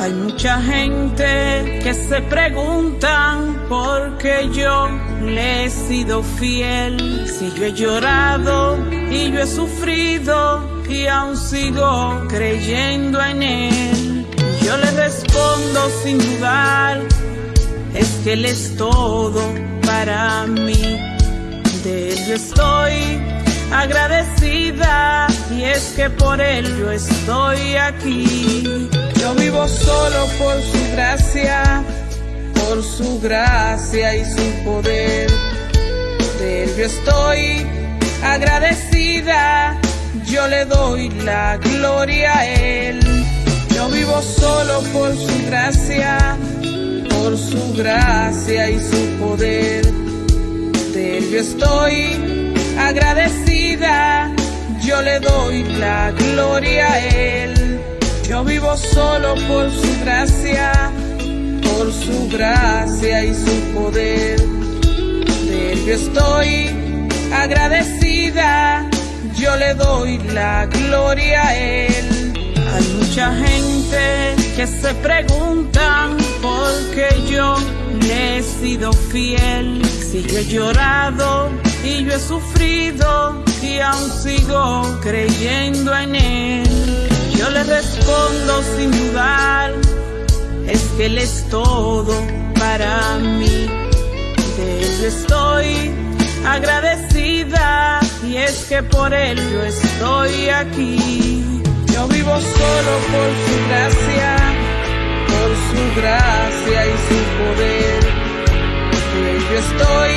Hay mucha gente que se preguntan por qué yo le he sido fiel. Si yo he llorado y yo he sufrido y aún sigo creyendo en él. Yo le respondo sin dudar, es que él es todo para mí. De él yo estoy agradecida y es que por él yo estoy aquí. Yo vivo solo por su gracia, por su gracia y su poder. De él yo estoy agradecida, yo le doy la gloria a él. Yo vivo solo por su gracia, por su gracia y su poder. De él yo estoy agradecida, yo le doy la gloria a él. Solo por su gracia, por su gracia y su poder. De él yo estoy agradecida, yo le doy la gloria a él. Hay mucha gente que se preguntan por qué yo le he sido fiel. Si yo he llorado y yo he sufrido y aún sigo creyendo en él. Yo le respondo sin dudar, es que Él es todo para mí. De Él estoy agradecida y es que por Él yo estoy aquí. Yo vivo solo por su gracia, por su gracia y su poder. De Él yo estoy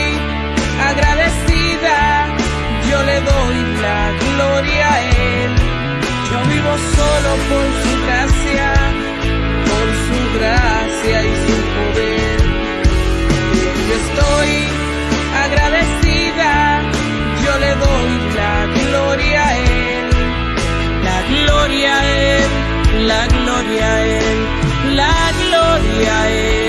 agradecida, yo le doy la gloria a Él. Vivo solo por su gracia, por su gracia y su poder. Yo estoy agradecida, yo le doy la gloria a Él. La gloria a Él, la gloria a Él, la gloria a Él.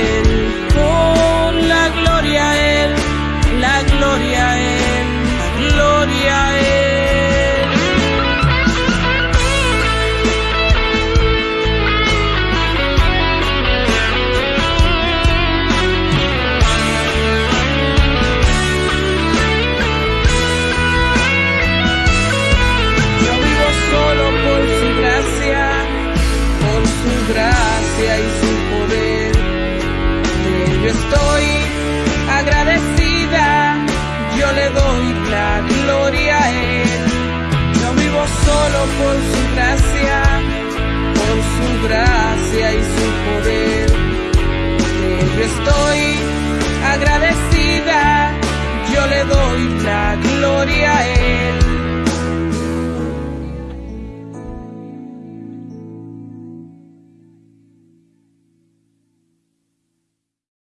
Estoy agradecida, yo le doy la gloria a Él. Yo vivo solo por su gracia, por su gracia y su poder. De yo estoy